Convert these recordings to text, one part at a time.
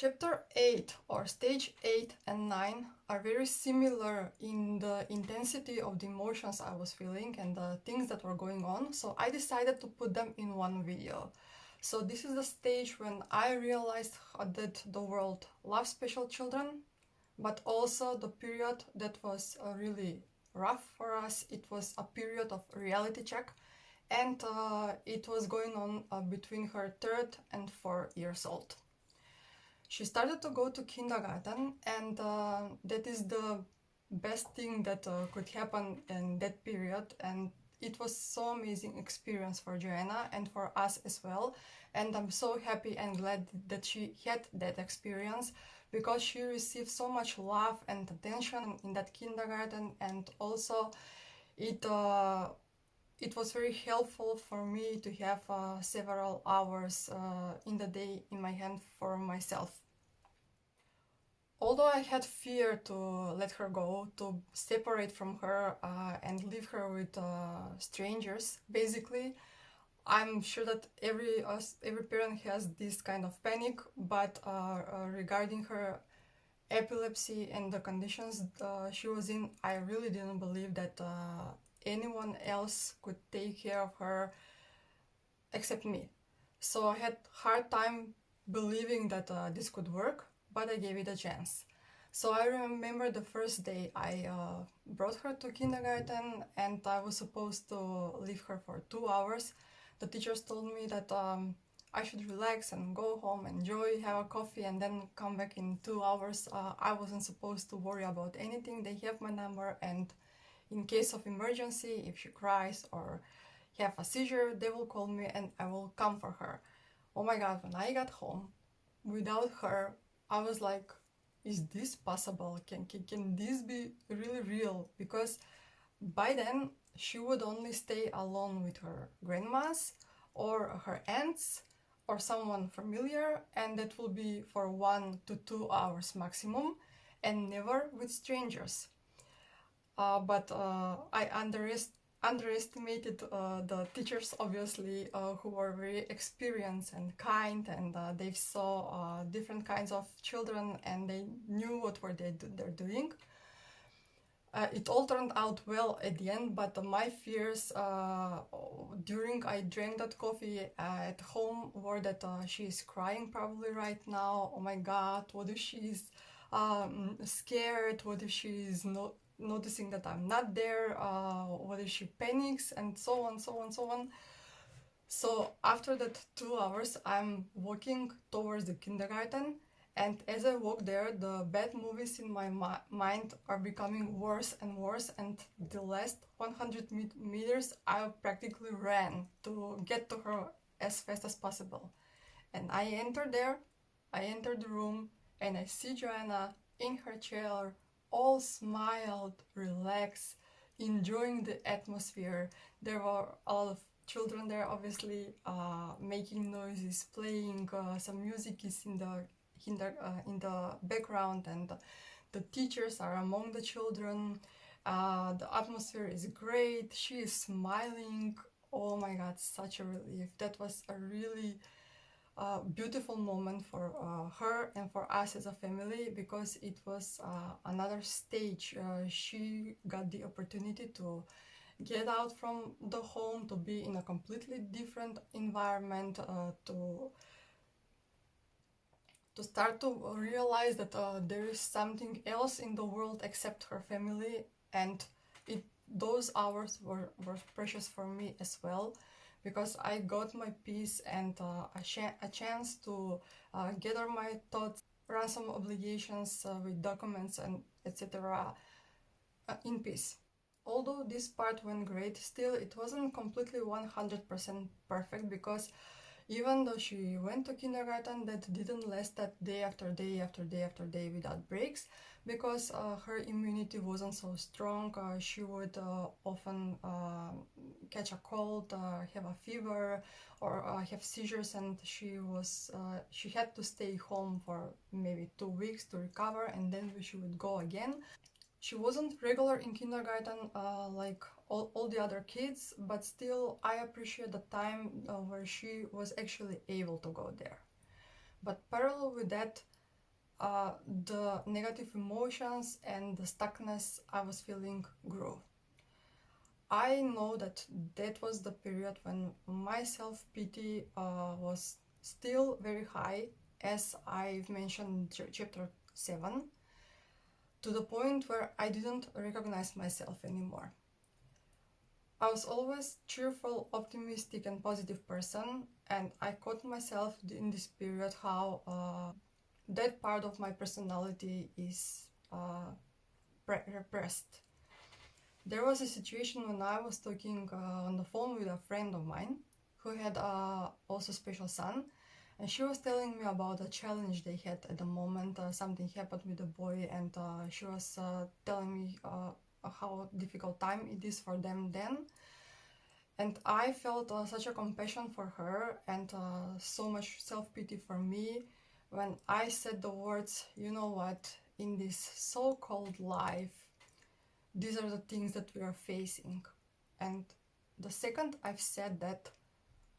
Chapter 8 or stage 8 and 9 are very similar in the intensity of the emotions I was feeling and the things that were going on, so I decided to put them in one video. So this is the stage when I realized that the world loves special children, but also the period that was uh, really rough for us. It was a period of reality check and uh, it was going on uh, between her third and four years old she started to go to kindergarten and uh, that is the best thing that uh, could happen in that period. And it was so amazing experience for Joanna and for us as well. And I'm so happy and glad that she had that experience because she received so much love and attention in that kindergarten. And also it uh, it was very helpful for me to have uh, several hours uh, in the day in my hand for myself. Although I had fear to let her go, to separate from her uh, and leave her with uh, strangers, basically, I'm sure that every every parent has this kind of panic, but uh, uh regarding her epilepsy and the conditions she was in, I really didn't believe that anyone else could take care of her except me. So I had hard time believing that uh, this could work, but I gave it a chance. So I remember the first day I uh, brought her to kindergarten and I was supposed to leave her for two hours. The teachers told me that um, I should relax and go home, enjoy, have a coffee and then come back in two hours. Uh, I wasn't supposed to worry about anything. They have my number and in case of emergency, if she cries or have a seizure, they will call me and I will come for her. Oh my god, when I got home, without her, I was like, is this possible? Can, can, can this be really real? Because by then, she would only stay alone with her grandmas or her aunts or someone familiar and that will be for one to two hours maximum and never with strangers. Uh, but uh, I underest underestimated uh, the teachers obviously uh, who were very experienced and kind and uh, they saw uh, different kinds of children and they knew what were they do they're doing. it all turned out well at the end but my fears during I drank that coffee at home were that she is crying probably right now oh my god what if she's um, scared what if she's not noticing that I'm not there, uh, if she panics, and so on, so on, so on. So after that two hours, I'm walking towards the kindergarten, and as I walk there, the bad movies in my mind are becoming worse and worse, and the last 100 meters, I practically ran to get to her as fast as possible. And I enter there, I enter the room, and I see Joanna in her chair all smiled, relaxed, enjoying the atmosphere. There were a lot of children there, obviously, uh, making noises, playing. Uh, some music is in the in the uh, in the background, and the teachers are among the children. Uh, the atmosphere is great. She is smiling. Oh my God, such a relief. That was a really a beautiful moment for uh, her and for us as a family because it was uh, another stage. Uh, she got the opportunity to get out from the home, to be in a completely different environment, uh, to to start to realize that uh, there is something else in the world except her family and it those hours were, were precious for me as well because I got my peace and uh, a, a, chance to uh, gather my thoughts, run some obligations uh, with documents and etc. Uh, in peace. Although this part went great, still it wasn't completely 100% perfect because even though she went to kindergarten, that didn't last that day after day after day after day without breaks because uh, her immunity wasn't so strong. Uh, she would uh, often uh, catch a cold, uh, have a fever, or uh, have seizures, and she was she had to stay home for maybe two weeks to recover, and then she would go again. She wasn't regular in kindergarten like all, all the other kids, but still I appreciate the time uh, where she was actually able to go there. But parallel with that, uh, the negative emotions and the stuckness I was feeling grew. I know that that was the period when my self pity uh, was still very high, as I've mentioned in chapter 7, to the point where I didn't recognize myself anymore. I was always cheerful, optimistic, and positive person, and I caught myself in this period how uh, that part of my personality is uh, repressed. There was a situation when I was talking uh, on the phone with a friend of mine who had uh, also special son, and she was telling me about a challenge they had at the moment. Uh, something happened with the boy, and uh, she was uh, telling me how difficult time it is for them then and I felt uh, such a compassion for her and uh, so much self-pity for me when I said the words, you know what, in this so-called life, these are the things that we are facing. And the second I've said that,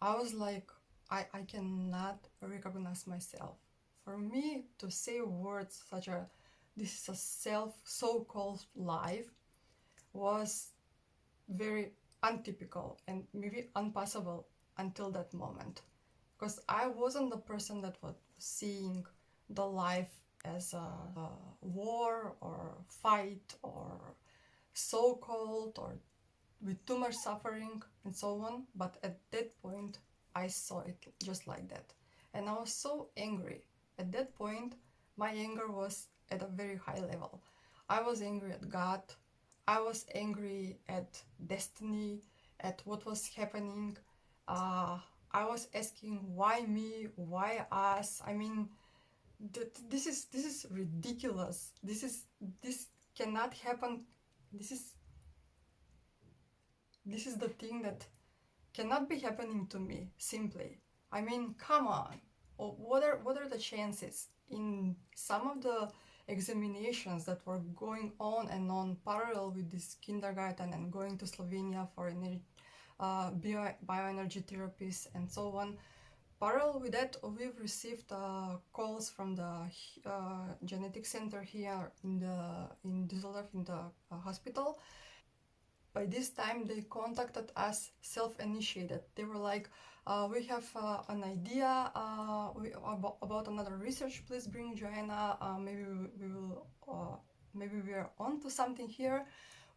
I was like, I, I cannot recognize myself. For me to say words such a, this is a self so-called life, was very untypical and maybe impossible until that moment because I wasn't the person that was seeing the life as a, a war or fight or so-called or with too much suffering and so on but at that point I saw it just like that and I was so angry at that point my anger was at a very high level I was angry at God I was angry at destiny, at what was happening. Uh, I was asking why me, why us. I mean, th- this is this is ridiculous. This is this cannot happen. This is this is the thing that cannot be happening to me. Simply, I mean, come on. What are what are the chances in some of the examinations that were going on and on parallel with this kindergarten and going to Slovenia for energy, uh, bio, bioenergy therapies and so on. Parallel with that, we've received uh, calls from the uh, genetic center here in the in Düsseldorf in the uh, hospital. By this time, they contacted us self-initiated. They were like, uh, we have uh, an idea uh, we, about, about, another research. Please bring Joanna. Uh, maybe we, we will, uh, maybe we are onto something here.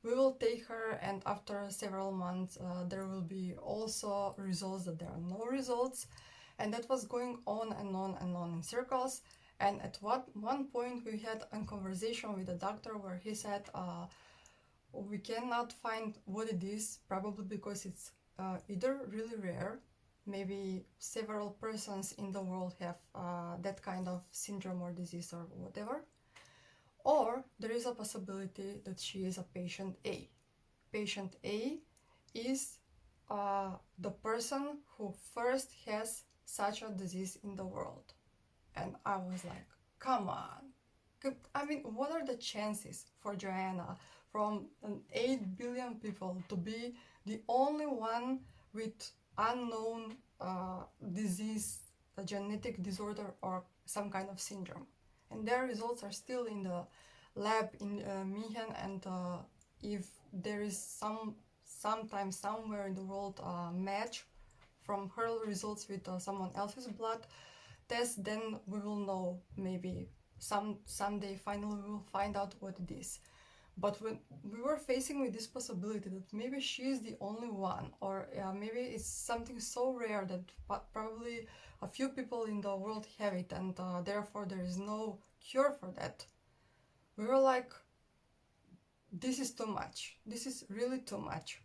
We will take her, and after several months, uh, there will be also results that there are no results, and that was going on and on and on in circles. And at what one point, we had a conversation with a doctor where he said, "We cannot find what it is, probably because it's either really rare." maybe several persons in the world have uh, that kind of syndrome or disease or whatever. Or there is a possibility that she is a patient A. Patient A is uh, the person who first has such a disease in the world. And I was like, come on. I mean, what are the chances for Joanna from an 8 billion people to be the only one with unknown uh, disease, a genetic disorder, or some kind of syndrome. And their results are still in the lab in uh. And uh, if there is some sometimes somewhere in the world uh, match from her results with uh, someone else's blood test, then we will know maybe some someday finally we will find out what it is. But when we were facing with this possibility that maybe she is the only one, or uh, maybe it's something so rare that probably a few people in the world have it, and uh, therefore there is no cure for that, we were like, this is too much. This is really too much.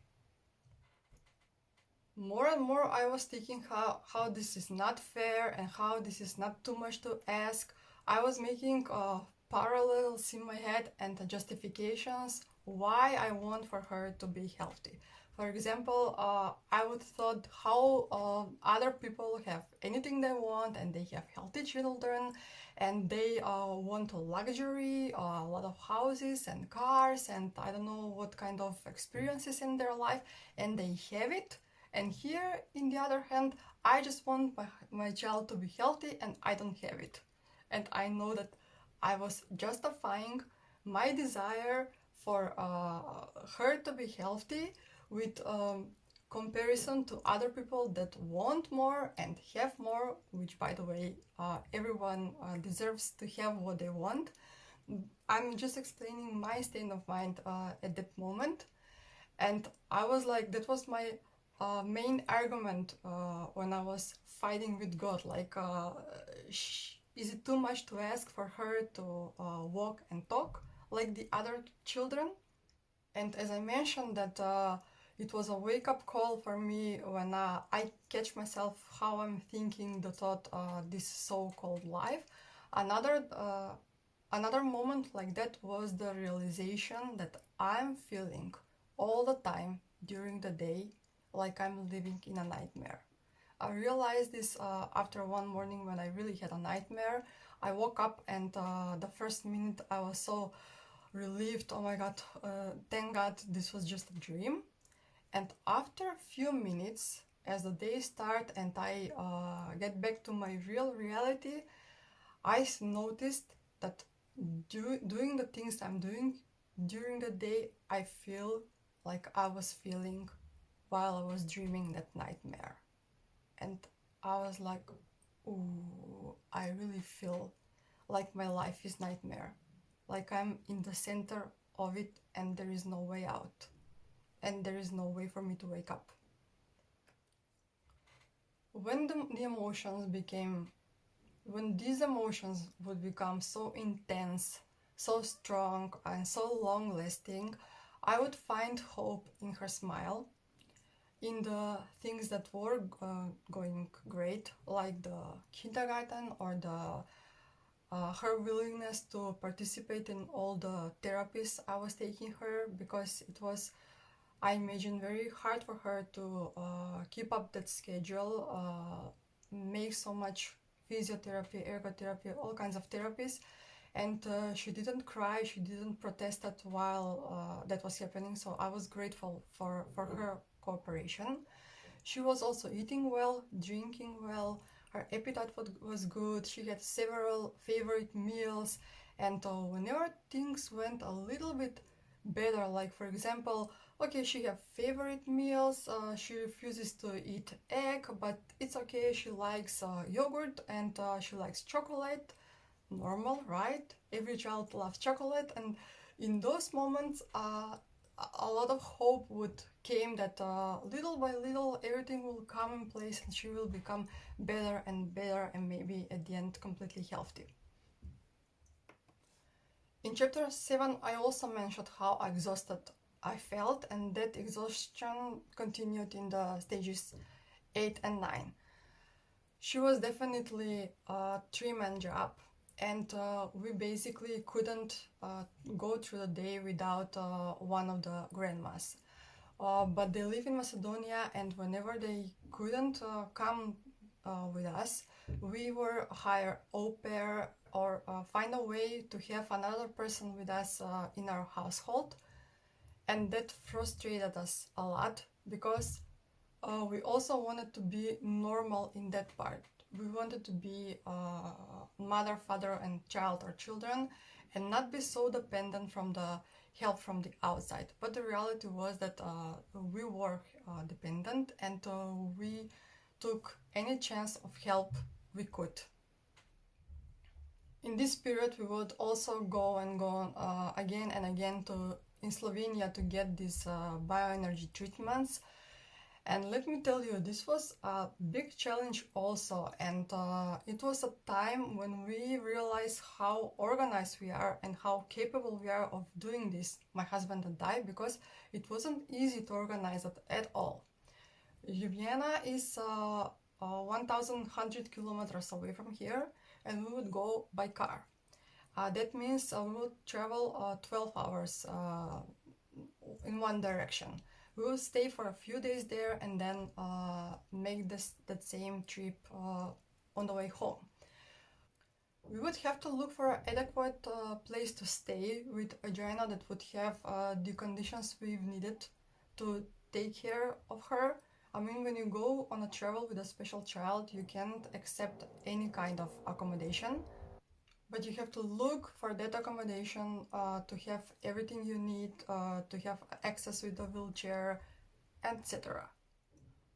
More and more, I was thinking how, how this is not fair and how this is not too much to ask. I was making uh, parallels in my head and the justifications why I want for her to be healthy. For example, uh, I would thought how uh, other people have anything they want and they have healthy children and they uh, want a luxury, uh, a lot of houses and cars and I don't know what kind of experiences in their life and they have it. And here, in the other hand, I just want my, my child to be healthy and I don't have it. And I know that I was justifying my desire for uh, her to be healthy with um, comparison to other people that want more and have more, which by the way, uh, everyone uh, deserves to have what they want. I'm just explaining my state of mind uh, at that moment. And I was like, that was my uh, main argument uh, when I was fighting with God. Like, is it too much to ask for her to walk and talk like the other children? And as I mentioned that it was a wake-up call for me when uh, I catch myself how I'm thinking the thought uh, this so-called life. Another uh, another moment like that was the realization that I'm feeling all the time during the day like I'm living in a nightmare. I realized this uh, after one morning when I really had a nightmare. I woke up and uh, the first minute I was so relieved. Oh my god, uh, thank god this was just a dream and after a few minutes as the day start and I uh, get back to my real reality I noticed that do, doing the things I'm doing during the day I feel like I was feeling while I was dreaming that nightmare and I was like ooh I really feel like my life is nightmare. Like I'm in the center of it and there is no way out. And there is no way for me to wake up. When the, the emotions became, when these emotions would become so intense, so strong and so long lasting, I would find hope in her smile, in the things that were uh, going great, like the kindergarten or the uh, her willingness to participate in all the therapies I was taking her because it was I imagine very hard for her to uh, keep up that schedule, uh, make so much physiotherapy, ergotherapy, all kinds of therapies. And uh, she didn't cry, she didn't protest that while uh, that was happening. So I was grateful for, for her cooperation. She was also eating well, drinking well, her appetite was good, she had several favorite meals. And uh, whenever things went a little bit better, like for example, okay she have favorite meals uh, she refuses to eat egg but it's okay. She likes uh, yogurt and uh, she likes chocolate. Normal right? Every child loves chocolate. And in those moments uh, a lot of hope would came that uh, little by little everything will come in place and she will become better and better and maybe at the end completely healthy in chapter 7 I also mentioned how exhausted I felt and that exhaustion continued in the stages 8 and 9. She was definitely a three-man job and uh, we basically couldn't uh, go through the day without uh, one of the grandmas. Uh, but they live in Macedonia and whenever they couldn't uh, come uh, with us, we were hire au pair or find a way to have another person with us in our household and that frustrated us a lot because we also wanted to be normal in that part. We wanted to be uh, mother, father and child or children and not be so dependent from the help from the outside. But the reality was that uh, we were uh, dependent and uh, we took any chance of help we could. In this period, we would also go and go uh, again and again to in Slovenia to get these uh, bioenergy treatments. And let me tell you, this was a big challenge also. And uh, it was a time when we realized how organized we are and how capable we are of doing this, my husband and I, because it wasn't easy to organize it at all. Ljubljana is uh, uh, 1100 kilometers away from here, and we would go by car. Uh, that means uh, we will travel uh, 12 hours in one direction. We will stay for a few days there and then uh, make this that same trip uh, on the way home. We would have to look for an adequate place to stay with Joanna that would have the conditions we've needed to take care of her. I mean, when you go on a travel with a special child, you can't accept any kind of accommodation but you have to look for that accommodation uh, to have everything you need, uh, to have access with the wheelchair, etc.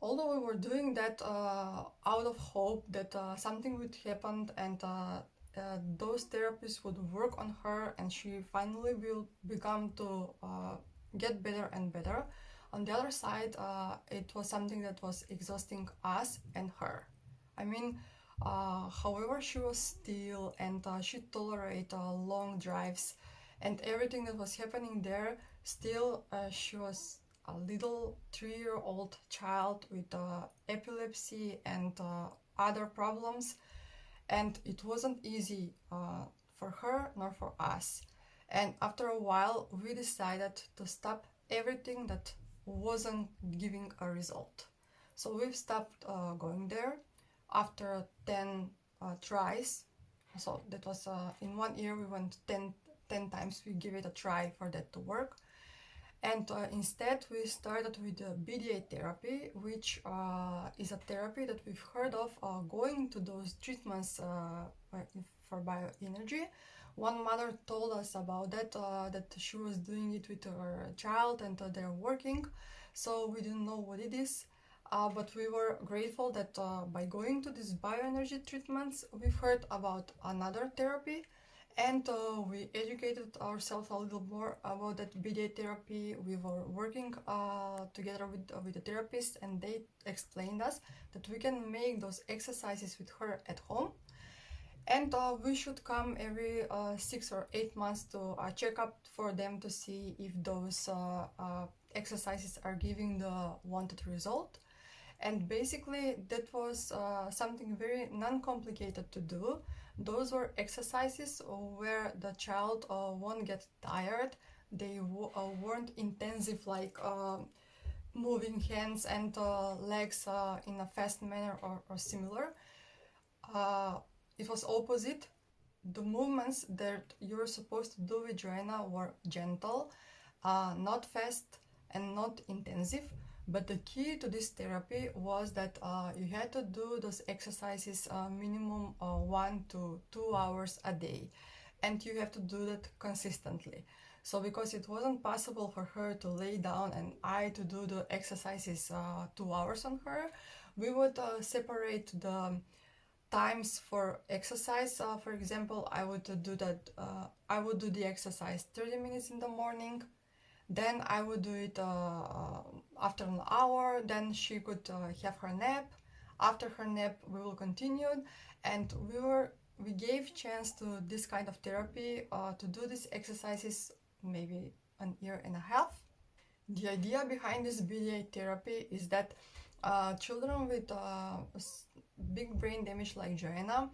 Although we were doing that uh, out of hope that uh, something would happen and uh, uh, those therapists would work on her and she finally will become to get better and better. On the other side, it was something that was exhausting us and her. I mean, uh, however, she was still and uh, she tolerated uh, long drives and everything that was happening there. Still, uh, she was a little three-year-old child with uh, epilepsy and uh, other problems, and it wasn't easy for her nor for us. And after a while, we decided to stop everything that wasn't giving a result. So we've stopped going there after 10 uh, tries. So that was uh, in one year we went 10, 10 times we give it a try for that to work. And uh, instead we started with the BDA therapy which uh, is a therapy that we've heard of uh, going to those treatments uh, for bioenergy. One mother told us about that that she was doing it with her child and they're working. So we didn't know what it is uh, but we were grateful that uh, by going to these bioenergy treatments, we've heard about another therapy and uh, we educated ourselves a little more about that BDA therapy. We were working uh, together with, uh, with the therapist and they explained us that we can make those exercises with her at home and uh, we should come every six or eight months to a checkup for them to see if those exercises are giving the wanted result and basically that was uh, something very non-complicated to do. Those were exercises where the child uh, won't get tired. They uh, weren't intensive like uh, moving hands and uh, legs uh, in a fast manner or, or similar. It was opposite. The movements that you're supposed to do with Joanna were gentle not fast and not intensive but the key to this therapy was that uh, you had to do those exercises uh, minimum uh, one to two hours a day. And you have to do that consistently. So because it wasn't possible for her to lay down and I to do the exercises uh, two hours on her, we would uh, separate the times for exercise. Uh, for example, I would do that. I would do the exercise 30 minutes in the morning, then I would do it uh, uh, after an hour, then she could uh, have her nap. After her nap, we will continue and we were we gave chance to this kind of therapy uh, to do these exercises maybe an year and a half. The idea behind this BDA therapy is that uh, children with uh, big brain damage like Joanna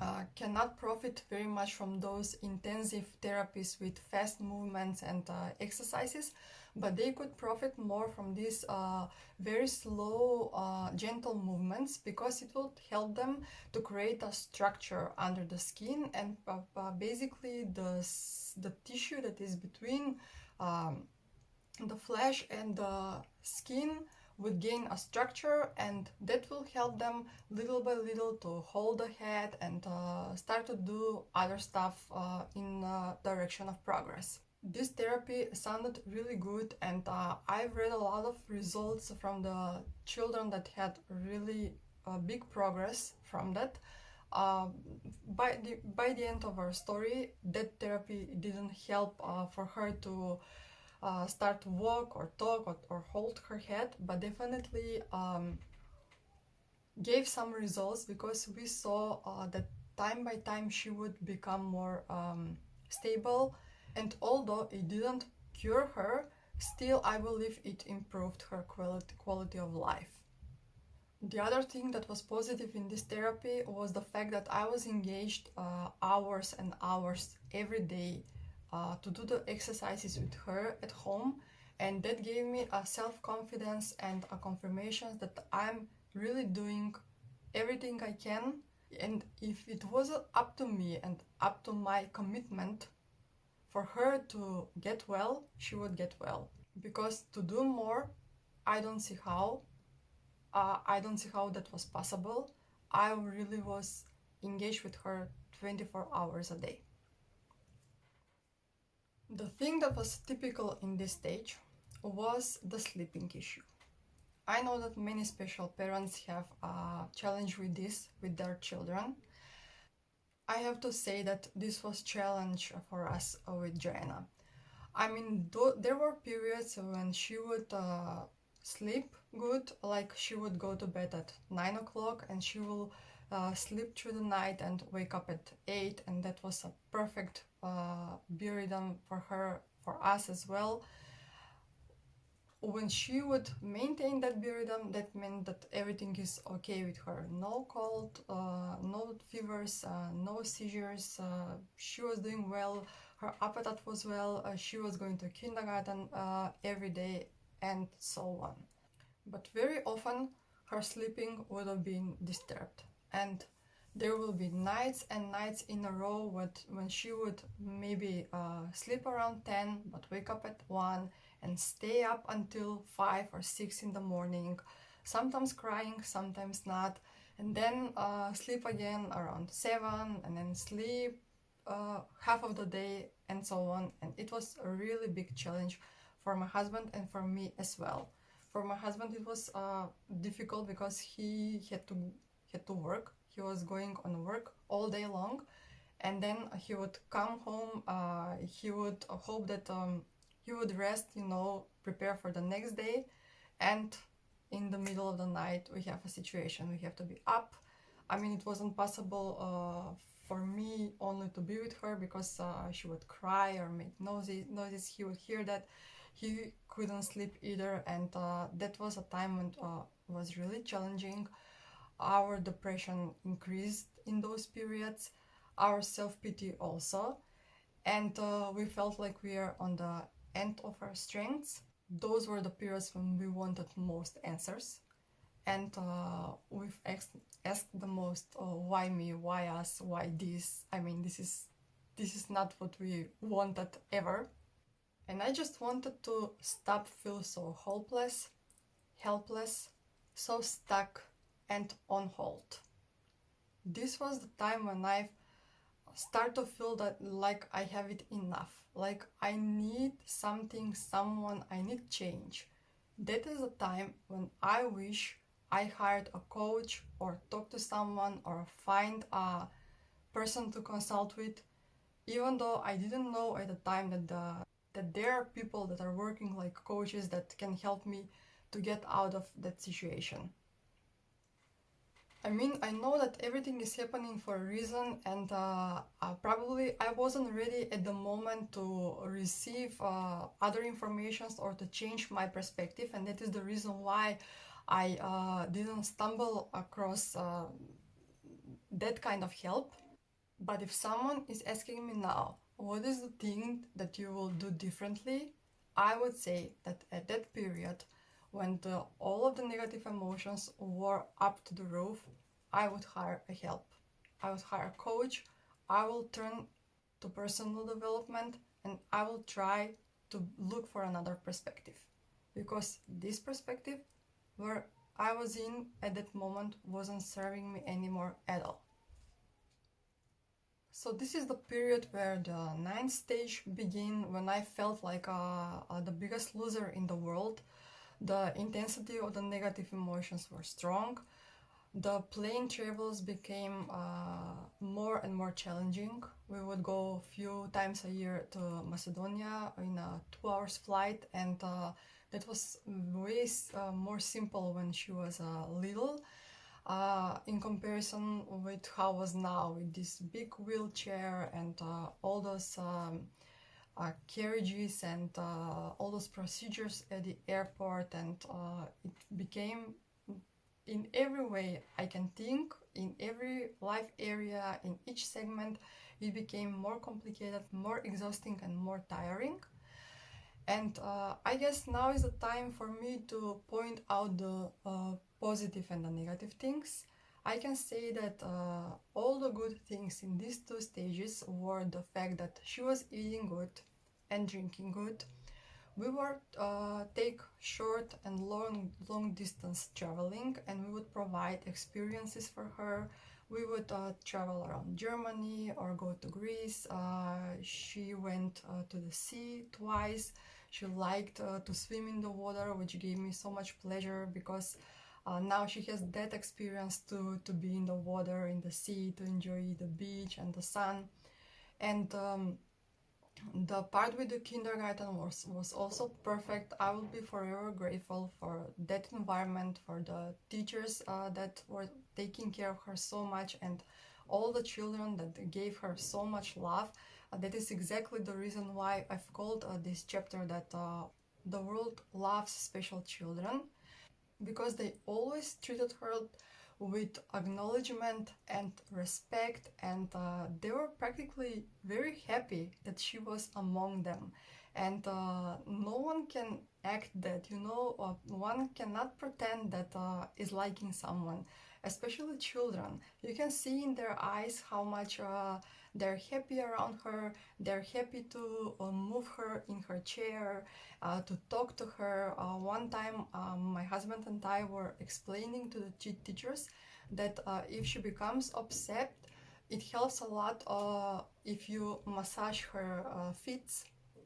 uh, cannot profit very much from those intensive therapies with fast movements and uh, exercises, but they could profit more from these uh, very slow, uh, gentle movements because it will help them to create a structure under the skin and uh, basically the, the tissue that is between um, the flesh and the skin would gain a structure and that will help them little by little to hold the head and uh, start to do other stuff uh, in uh, direction of progress. This therapy sounded really good and uh, I've read a lot of results from the children that had really uh, big progress from that. Uh, by the by the end of our story, that therapy didn't help for her to uh, start to walk or talk or, or, hold her head, but definitely um, gave some results because we saw uh, that time by time she would become more um, stable. And although it didn't cure her, still I believe it improved her quality, quality of life. The other thing that was positive in this therapy was the fact that I was engaged uh, hours and hours every day uh, to do the exercises with her at home and that gave me a self-confidence and a confirmation that I'm really doing everything I can and if it was up to me and up to my commitment for her to get well, she would get well. Because to do more, I don't see how. Uh, I don't see how that was possible. I really was engaged with her 24 hours a day. The thing that was typical in this stage was the sleeping issue. I know that many special parents have a challenge with this with their children. I have to say that this was challenge for us with Joanna. I mean, there were periods when she would uh, sleep good, like she would go to bed at 9 o'clock and she will uh, sleep through the night and wake up at 8 and that was a perfect uh, rhythm for her, for us as well. When she would maintain that rhythm, that meant that everything is okay with her. No cold, uh, no fevers, uh, no seizures. Uh, she was doing well. Her appetite was well. Uh, she was going to kindergarten uh, every day and so on. But very often her sleeping would have been disturbed and there will be nights and nights in a row with, when she would maybe uh, sleep around 10 but wake up at 1 and stay up until 5 or 6 in the morning sometimes crying sometimes not and then uh, sleep again around 7 and then sleep uh, half of the day and so on and it was a really big challenge for my husband and for me as well. For my husband it was uh, difficult because he had to had to work. He was going on work all day long and then he would come home, uh, he would hope that um, he would rest, you know, prepare for the next day and in the middle of the night we have a situation, we have to be up. I mean, it wasn't possible uh, for me only to be with her because uh, she would cry or make noises, noises, he would hear that. He couldn't sleep either and uh, that was a time when uh, was really challenging our depression increased in those periods, our self-pity also, and uh, we felt like we are on the end of our strengths. Those were the periods when we wanted most answers. And uh, we've asked, the most uh, why me why us why this? I mean this is this is not what we wanted ever. And i just wanted to stop feel so hopeless helpless so stuck and on hold. This was the time when I start to feel that like I have it enough, like I need something, someone, I need change. That is the time when I wish I hired a coach or talk to someone or find a person to consult with, even though I didn't know at the time that the that there are people that are working like coaches that can help me to get out of that situation. I mean, I know that everything is happening for a reason and uh, uh, probably I wasn't ready at the moment to receive uh, other informations or to change my perspective and that is the reason why I uh, didn't stumble across uh, that kind of help. But if someone is asking me now, what is the thing that you will do differently? I would say that at that period when the, all of the negative emotions were up to the roof, I would hire a help. I would hire a coach. I will turn to personal development and I will try to look for another perspective because this perspective where I was in at that moment wasn't serving me anymore at all. So this is the period where the ninth stage began when I felt like uh, uh, the biggest loser in the world the intensity of the negative emotions were strong. The plane travels became uh, more and more challenging. We would go a few times a year to Macedonia in a two hours flight and uh, that was way uh, more simple when she was uh, little uh, in comparison with how was now with this big wheelchair and uh, all those um, uh, carriages and uh, all those procedures at the airport and uh, it became in every way I can think in every life area in each segment it became more complicated more exhausting and more tiring. And uh, I guess now is the time for me to point out the uh, positive and the negative things I can say that uh, all the good things in these two stages were the fact that she was eating good and drinking good. We would uh, take short and long, long distance traveling and we would provide experiences for her. we would uh, travel around Germany or go to Greece. Uh, she went uh, to the sea twice. She liked uh, to swim in the water, which gave me so much pleasure because uh, now she has that experience to, to be in the water, in the sea, to enjoy the beach and the sun. And um, the part with the kindergarten was, was also perfect. I will be forever grateful for that environment, for the teachers uh, that were taking care of her so much, and all the children that gave her so much love. Uh, that is exactly the reason why I've called uh, this chapter that uh, the world loves special children because they always treated her with acknowledgement and respect and uh, they were practically very happy that she was among them. And uh, no one can act that you know one cannot pretend that uh, is liking someone especially children. You can see in their eyes how much uh, they're happy around her they're happy to uh, move her in her chair uh, to talk to her. Uh, one time um, my husband and i were explaining to the teachers that uh, if she becomes upset it helps a lot uh, if you massage her feet.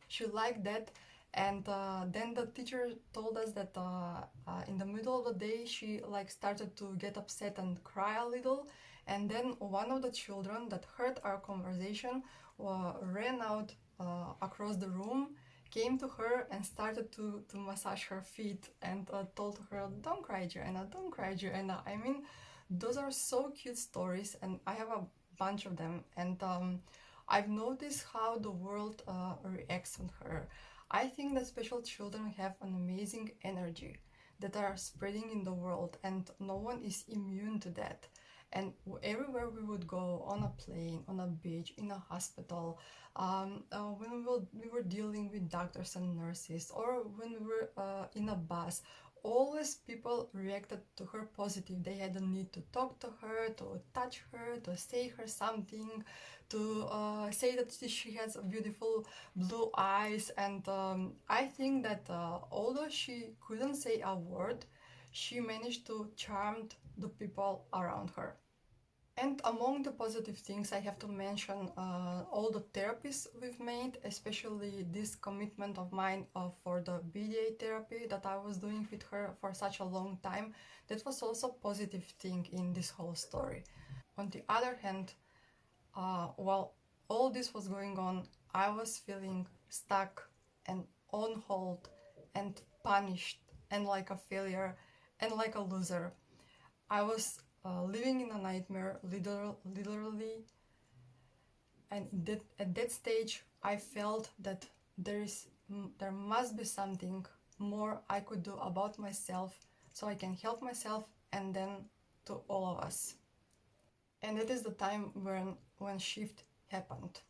She liked that. And uh, then the teacher told us that uh, uh, in the middle of the day she like started to get upset and cry a little and then one of the children that heard our conversation uh, ran out uh, across the room came to her and started to, to massage her feet and uh, told her don't cry Joanna don't cry Joanna. I mean those are so cute stories and I have a bunch of them. And um, I've noticed how the world reacts on her. I think that special children have an amazing energy that are spreading in the world and no one is immune to that. And everywhere we would go, on a plane, on a beach, in a hospital, um, uh, when we were, we were dealing with doctors and nurses, or when we were uh, in a bus, always people reacted to her positive. They had a need to talk to her, to touch her, to say her something, to uh, say that she has beautiful blue eyes. And um, I think that uh, although she couldn't say a word, she managed to charm the people around her. And among the positive things, I have to mention uh, all the therapies we've made, especially this commitment of mine uh, for the BDA therapy that I was doing with her for such a long time. That was also a positive thing in this whole story. On the other hand, uh, while all this was going on, I was feeling stuck and on hold and punished and like a failure and like a loser. I was uh, living in a nightmare, literal, literally. And that, at that stage, I felt that there is, there must be something more I could do about myself, so I can help myself and then to all of us. And it is the time when when shift happened.